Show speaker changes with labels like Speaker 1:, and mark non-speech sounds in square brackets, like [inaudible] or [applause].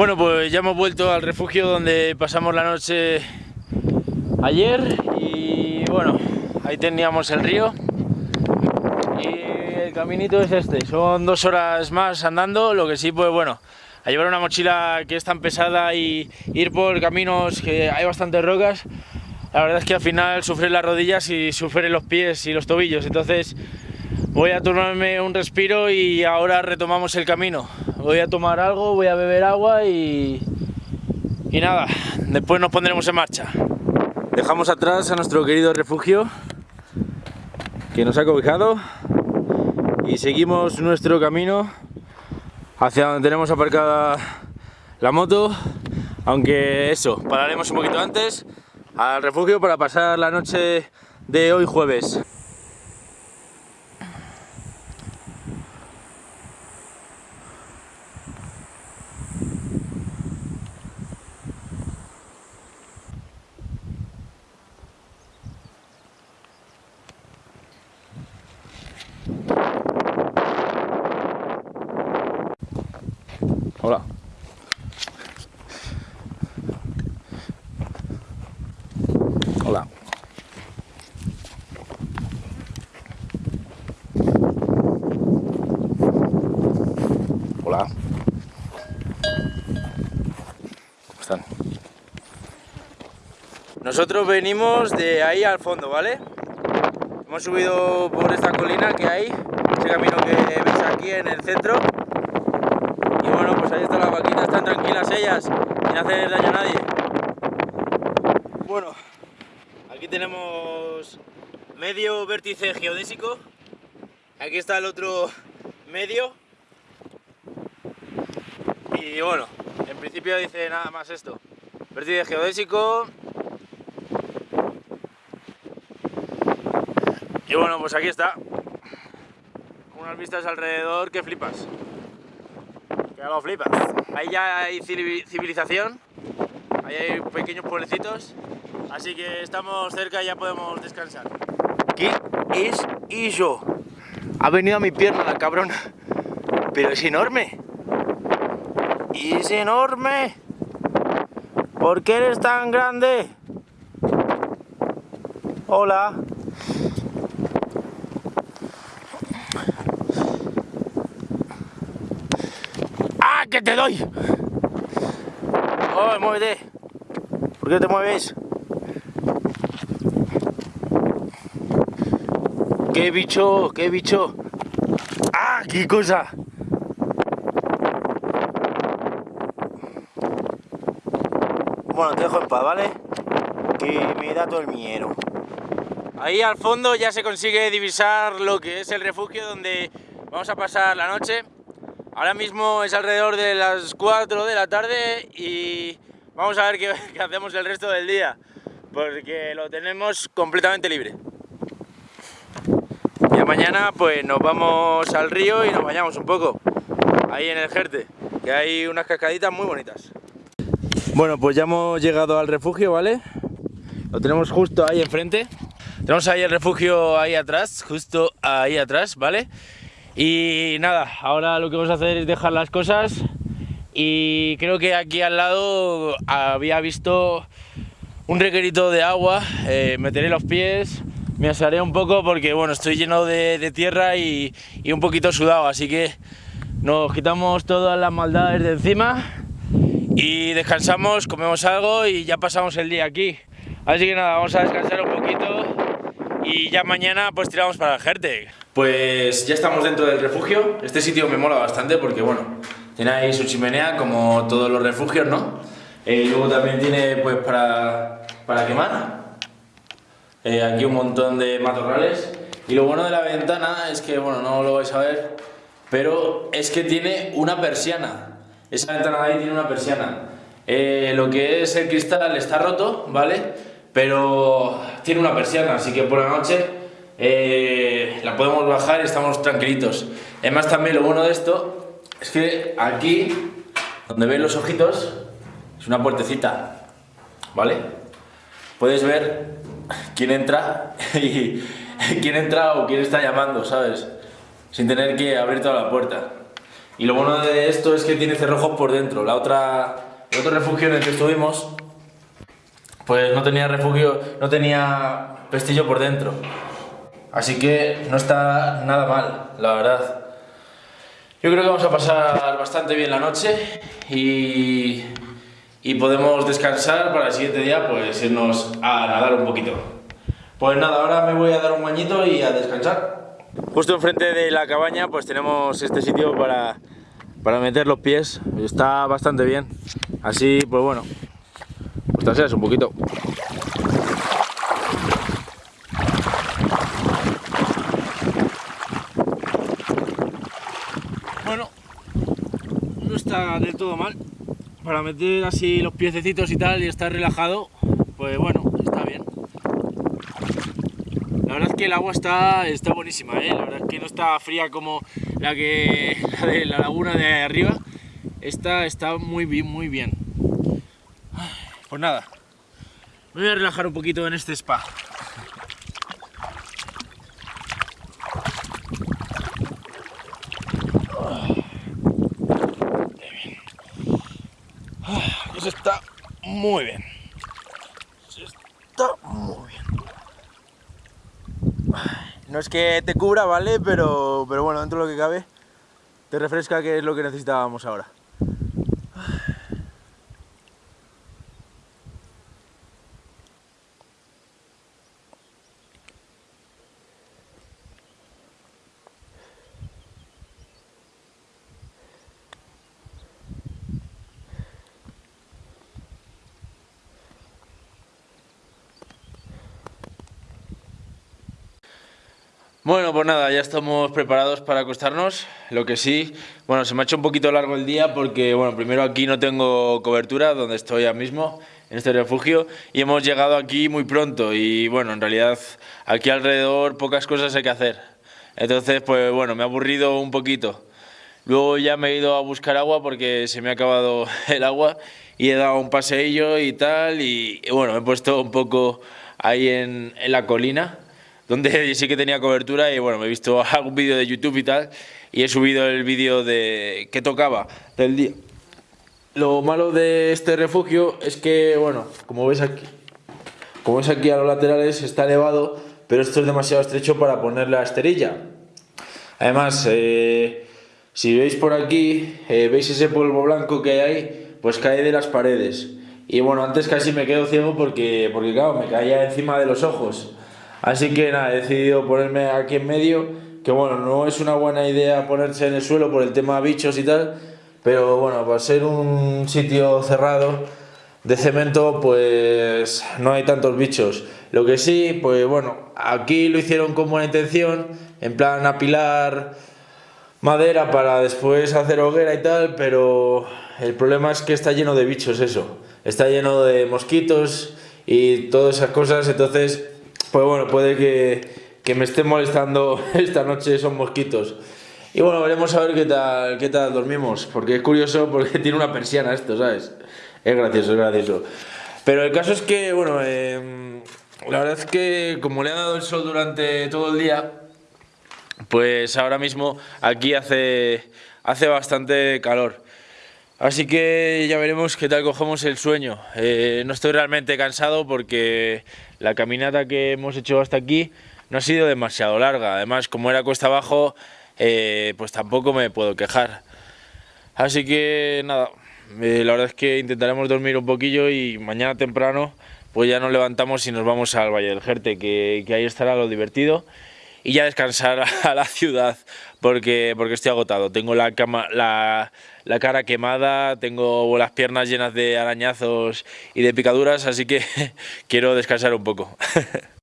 Speaker 1: Bueno, pues ya hemos vuelto al refugio donde pasamos la noche ayer y bueno, ahí teníamos el río y el caminito es este, son dos horas más andando, lo que sí pues bueno, a llevar una mochila que es tan pesada y ir por caminos que hay bastantes rocas, la verdad es que al final sufren las rodillas y sufren los pies y los tobillos, entonces voy a tomarme un respiro y ahora retomamos el camino. Voy a tomar algo, voy a beber agua y, y nada, después nos pondremos en marcha. Dejamos atrás a nuestro querido refugio que nos ha cobijado y seguimos nuestro camino hacia donde tenemos aparcada la moto, aunque eso, pararemos un poquito antes al refugio para pasar la noche de hoy jueves. Hola. Hola. Hola. ¿Cómo están? Nosotros venimos de ahí al fondo, ¿vale? Hemos subido por esta colina que hay, ese camino que veis aquí en el centro. Y bueno, pues ahí están las vaquitas, están tranquilas ellas, sin hacer daño a nadie. Bueno, aquí tenemos medio vértice geodésico. Aquí está el otro medio. Y bueno, en principio dice nada más esto. Vértice geodésico. Y bueno, pues aquí está. Unas vistas alrededor que flipas. Que lo flipas. Ahí ya hay civilización. Ahí hay pequeños pueblecitos. Así que estamos cerca y ya podemos descansar. ¿Qué es eso? Ha venido a mi pierna la cabrona. Pero es enorme. Es enorme. ¿Por qué eres tan grande? Hola. Que te doy! ¡Oh, muévete! ¿Por qué te mueves? ¡Qué bicho! ¡Qué bicho! ¡Ah, qué cosa! Bueno, te dejo en paz, ¿vale? Que me da todo el miedo. Ahí al fondo ya se consigue divisar lo que es el refugio donde vamos a pasar la noche. Ahora mismo es alrededor de las 4 de la tarde y vamos a ver [laughs] qué, hacemos el resto del día, porque lo tenemos completamente libre. Ya mañana pues nos vamos al río y nos bañamos un poco, ahí en el Jerte, que hay unas cascaditas muy bonitas. Bueno, pues ya hemos llegado al refugio, ¿vale? Lo tenemos justo ahí enfrente. Tenemos ahí el refugio ahí atrás, justo ahí atrás, ¿vale? Y nada, ahora lo que vamos a hacer es dejar las cosas. Y creo que aquí al lado había visto un requerito de agua, eh, meteré los pies, me asaré un poco porque bueno, estoy lleno de, de tierra y, y, un poquito sudado, así que nos quitamos todas las maldades de encima y descansamos, comemos algo y ya pasamos el día aquí. Así que nada, vamos a descansar un poquito y ya mañana pues tiramos para el Jerte. Pues ya estamos dentro del refugio. Este sitio me mola bastante porque, bueno, tiene ahí su chimenea como todos los refugios, ¿no? Eh, luego también tiene, pues, para, para quemar. Eh, aquí un montón de matorrales. Y lo bueno de la ventana es que, bueno, no lo vais a ver, pero es que tiene una persiana. Esa ventana de ahí tiene una persiana. Eh, lo que es el cristal está roto, ¿vale? Pero tiene una persiana, así que por la noche eh, la podemos bajar y estamos tranquilitos. Además también lo bueno de esto es que aquí, donde veis los ojitos, es una puertecita, ¿vale? Puedes ver quién entra [laughs] y quién entra o quién está llamando, ¿sabes? Sin tener que abrir toda la puerta. Y lo bueno de esto es que tiene cerrojos por dentro. La otra, el otro refugio en el que estuvimos, pues no tenía refugio, no tenía pestillo por dentro. Así que no está nada mal, la verdad. Yo creo que vamos a pasar bastante bien la noche y, y podemos descansar para el siguiente día pues irnos a nadar un poquito. Pues nada, ahora me voy a dar un bañito y a descansar. Justo enfrente de la cabaña pues tenemos este sitio para, para meter los pies, está bastante bien. Así pues bueno, un poquito. Bueno, no está del todo mal. Para meter así los piececitos y tal y estar relajado, pues bueno, está bien. La verdad es que el agua está, está buenísima, ¿eh? la verdad es que no está fría como la, que, [laughs] la de la laguna de arriba. Esta está muy bien, muy bien. Pues nada, me voy a relajar un poquito en este spa. Pues está muy bien. Está muy bien. No es que te cubra, ¿vale? Pero, pero bueno, dentro de lo que cabe, te refresca que es lo que necesitábamos ahora. Bueno, pues nada, ya estamos preparados para acostarnos. Lo que sí, bueno, se me ha hecho un poquito largo el día porque, bueno, primero aquí no tengo cobertura, donde estoy ahora mismo, en este refugio, y hemos llegado aquí muy pronto y, bueno, en realidad aquí alrededor pocas cosas hay que hacer. Entonces, pues bueno, me ha aburrido un poquito. Luego ya me he ido a buscar agua porque se me ha acabado [laughs] el agua y he dado un paseillo y tal, y, bueno, me he puesto un poco ahí en, en la colina donde [laughs] sí que tenía cobertura y bueno, me he visto [laughs] algún vídeo de YouTube y tal, y he subido el vídeo de que tocaba del día. Lo malo de este refugio es que, bueno, como ves aquí, como ves aquí a los laterales está elevado, pero esto es demasiado estrecho para poner la esterilla. Además, eh, si veis por aquí, eh, veis ese polvo blanco que hay pues cae de las paredes. Y bueno, antes casi me quedo ciego porque, porque claro, me caía encima de los ojos. Así que nada, he decidido ponerme aquí en medio, que bueno, no es una buena idea ponerse en el suelo por el tema bichos y tal, pero bueno, para ser un sitio cerrado de cemento, pues no hay tantos bichos. Lo que sí, pues bueno, aquí lo hicieron con buena intención, en plan apilar madera para después hacer hoguera y tal, pero el problema es que está lleno de bichos eso, está lleno de mosquitos y todas esas cosas, entonces pues bueno, puede que, me esté molestando [laughs] esta noche esos mosquitos. Y bueno, veremos a ver qué tal, qué tal dormimos, porque es curioso porque [laughs] tiene una persiana esto, ¿sabes? Es gracioso, es gracioso. Pero el caso es que, bueno, em, la verdad es que como le ha dado el sol durante todo el día, pues ahora mismo aquí hace, hace bastante calor. Así que ya veremos qué tal cogemos el sueño. Eh, no estoy realmente cansado porque la caminata que hemos hecho hasta aquí no ha sido demasiado larga. Además, como era cuesta abajo, eh, pues tampoco me puedo quejar. Así que nada, eh, la verdad es que intentaremos dormir un poquillo y mañana temprano pues ya nos levantamos y nos vamos al Valle del Jerte, que, que ahí estará lo divertido y ya descansar [laughs] a la ciudad porque, porque estoy agotado. Tengo la, cama, la, la, cara quemada, tengo las piernas llenas de arañazos y de picaduras, así que [laughs] quiero descansar un poco. [laughs]